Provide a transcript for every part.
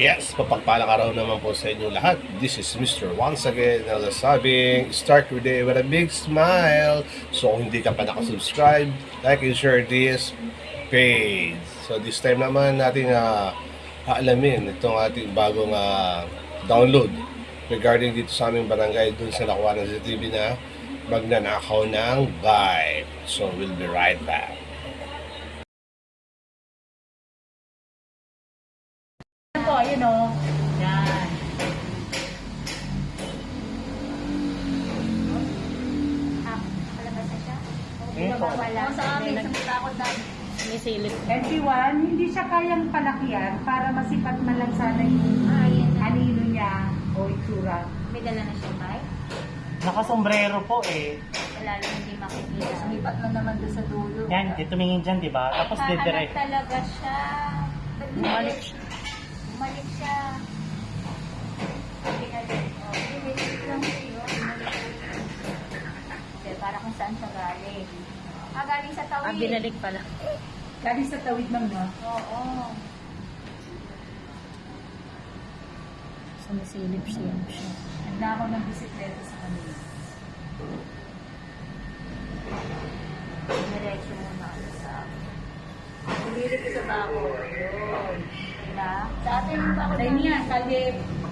Yes, papagpalang araw naman po sa inyo lahat. This is Mr. Once again na nasabing start your day with a big smile. So kung hindi ka pa nakasubscribe, like and share this page. So this time naman natin uh, aalamin itong ating bagong ah, download regarding dito sa aming barangay dun sa nakuha ng CCTV na magnanakaw ng bike. So we'll be right back. Yan po, ayun o. Yan. Wala sa amin, sa takot namin. Sinisilip. MP1, hindi siya kayang palakihan para masipat man lang sana yung Ah, na. anino niya o itsura. May dala na siya, Mike. Nakasombrero po eh. Wala lang hindi makikita. Sumipat na naman doon sa dulo. Yan, di tumingin dyan, di ba? Tapos Pahanap didire. talaga siya. Bumalik siya. Bumalik siya. Oh, bumalik siya. Para kung saan siya galing. Ah, galing sa tawid. Ah, binalik pala. Galing sa tawid ng no? Oo. Sumisilip siya. Handa ako ng bisikleta sa kanila. Diretso muna ako sa... Bumilit ko sa bako. Yun. Diba? Sa atin yung bako Tayo niya.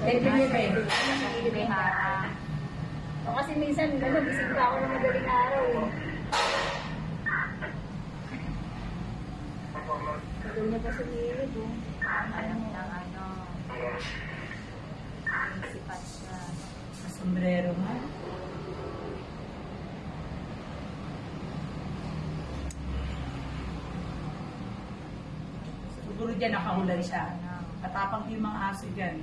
Lebe-lebe. Lebe ha. O kasi minsan, ano, gising pa ako ng madaling araw eh. Tagal niya pa sumilid oh. Alam lang ano. Ang sipat siya. Sa sombrero nga. Siguro dyan nakahulan siya. Matapang yung mga aso dyan.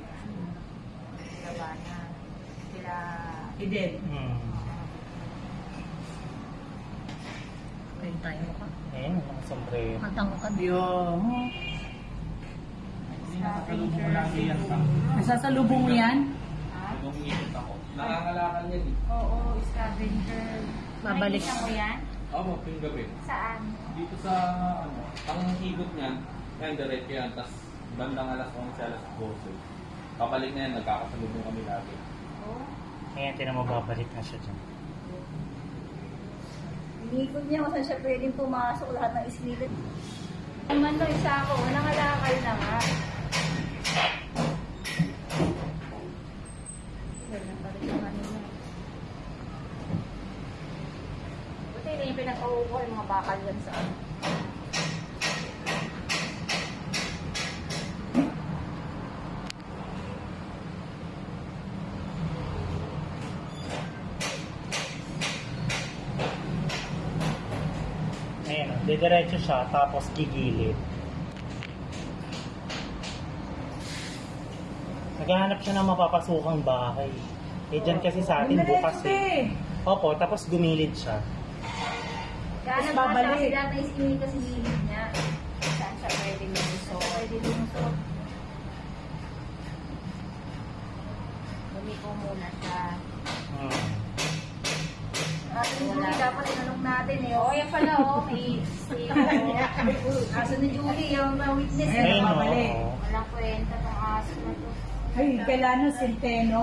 Labanan. Sila... Eden. Hmm. Ayun tayo ka. Nakasombrero. Matang ka. Yung... Nasasalubong mo yan? Ha? Nangangalakal yan eh. Oo, scavenger. Babalik. Nakikita mo yan? Oo, yung gabi. Saan? Dito sa, ano, ang higot niyan, yan, diretso yan, tapos bandang alas 11, alas 12. Kapalik na yan, nagkakasalubong kami lagi. Oo. Ayan, tinan mo, babalik na siya dyan. Inikot niya kung saan siya pwedeng pumasok lahat ng islilid. Naman daw isa ako, nangalakal na nga. Kanina. Buti hindi yung pinag-uuko yung mga bakal yan sa ano. Ayan, oh, didiretso siya, tapos gigilid. Naghahanap siya ng mapapasukang bahay. Eh, dyan kasi sa atin bukas eh. Opo, tapos gumilid siya. Tapos babalik. kasi dati is ini kasi gilid niya. Saan siya pwede lumusok? Pwede lumusok. Lumiko muna siya. Hmm. Aso ni Julie, dapat inanong natin eh. Oo, yan pala oh. May si Aso ni Julie, yung uh, witness. Ayun, Ayun, babalik. oo. Walang kwenta tong aso na to. Ay, kailangan senteno.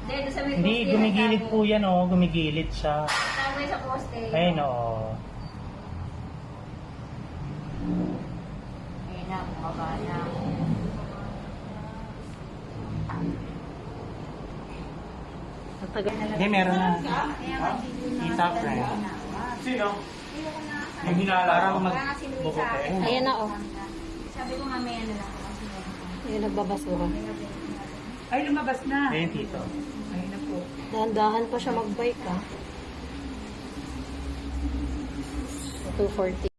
Hindi, doon sa may Hindi, poste, gumigilid po yan, oh. Gumigilid siya. Nagtago sa poste. Ayun, oo. Ayun na, bumaba na. Matagal na Hindi, meron na. Isa, friend. Sino? Hindi ko na- Yung hinala Parang mag... Ayan na, oh. Sabi ko nga may ano lang. Ayun, nagbabasura. Ay, lumabas na. Ayun, tito. Ay, na po. Dahan-dahan pa siya mag-bike, ah. 240.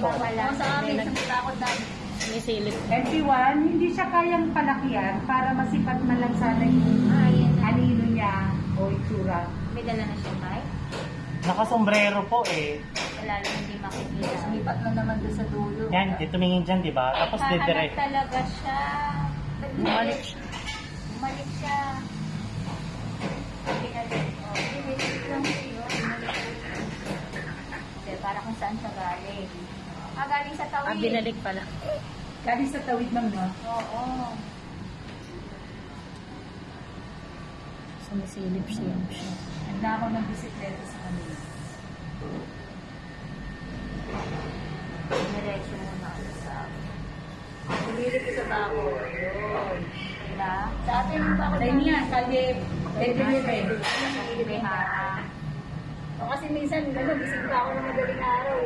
nawawala. Sa amin, sa takot na sumisilip. MP1, hindi siya kayang palakihan para masipat man lang sana yung Ah, niya o itsura. May dala na siya tayo. Nakasombrero po eh. Wala lang hindi makikita. Sumipat na naman doon sa dulo. Yan, di tumingin dyan, di ba? Tapos Hahanap didire. talaga siya. Bumalik siya. Bumalik siya. Pinalik. Oh, pinalik lang siya. Bumalik. Hindi, para kung saan siya galing. Ah, binalik pala. Galing sa tawid ma'am, no? Oo. Sumisilip siya. Handa ako ng bisikleta sa kanila. Diretso muna ako sa... Pumili ko sa bako. Yun. Diba? Sa atin yung bako Dahil niya, kalye. Nakikili ha. O kasi minsan, gano'n, gising pa ako ng madaling araw.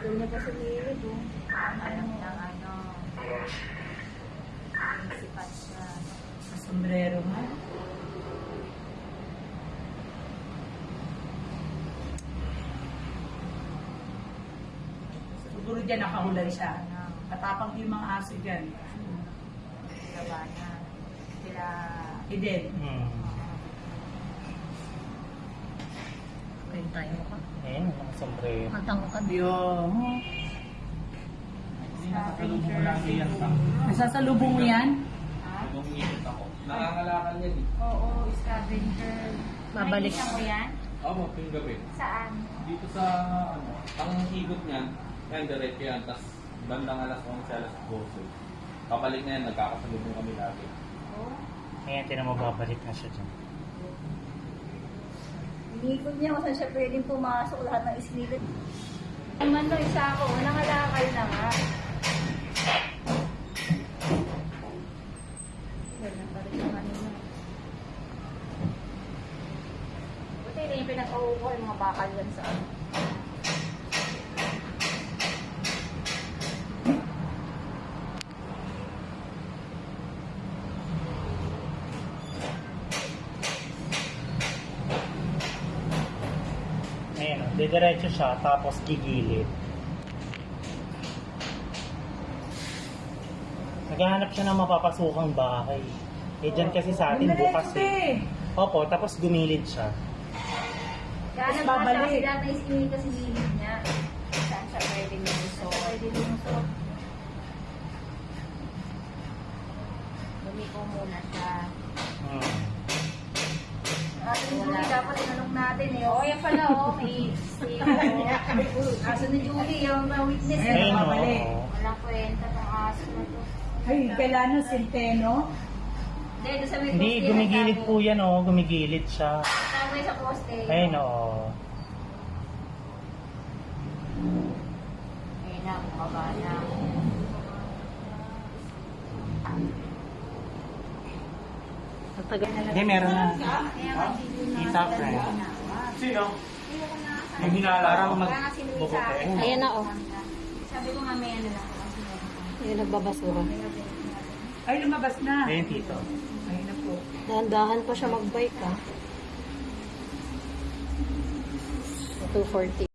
Doon niya pa sa gilid, oh. Alam lang, ano. Sipat siya. Sa sombrero nga. Siguro dyan nakahulay siya. Matapang yung mga aso dyan. Labanan. Sila... Eden. Hmm. Ayun tayo ka. Ayun, mga sombrero. Matangkad. Yung... Nakakalubong ko lang yan pa. Nasasalubong mo yan? Nung init ako. Nangangalakal yan eh. Oo, scavenger. Babalik. Nakikita mo yan? Oo, tuwing gabi. Saan? Dito sa, ano, ang ikot niyan, yan, diretso yan, tapos bandang alas 11, alas 12. Papalik na yan, nagkakasalubong kami lagi. Oo. Ayan, tinan mo, babalik na siya dyan. Inikot niya kung saan siya pwedeng pumasok lahat ng isnilid. Ang man isa ako, nangalakal na nga. Ganun pa rin yung ano na. Buti na yung pinag-uho yung mga bakal yan sa ano. Ayan, oh, didiretso siya, tapos gigilid. Naghahanap siya ng mapapasukang bahay. Eh, dyan kasi sa atin bukas eh. Opo, tapos gumilid siya. Kaya Tapos nagbasa babalik. kasi dati is inika si Lilith niya. Saan siya pwedeng lumusok? Pwede lumusok. Lumiko muna siya. Hmm. Ni Julie, dapat inanong natin eh. Oo, yan pala, oh. May stay. Aso ni Julie, yung uh, witness. Ayun, oo. Walang kwenta tong aso na to. Ay, kailangan sinteno. Hindi, doon sa may Hindi, poste, gumigilid nagtago. po yan, oh. Gumigilid siya. Tama yung sa poste. Ayun, oo. Ayun na, bumaba na. Na Hindi, meron na. Na. Kita, friend. Sino? Na. Yung hinala si Luisa. Ayan na, oh. Sabi ko nga may ano ko. Ayun, nagbabasura. Ay, lumabas na. Ayun, tito. Ayun na po. Dahan-dahan pa siya mag-bike, ah. 240.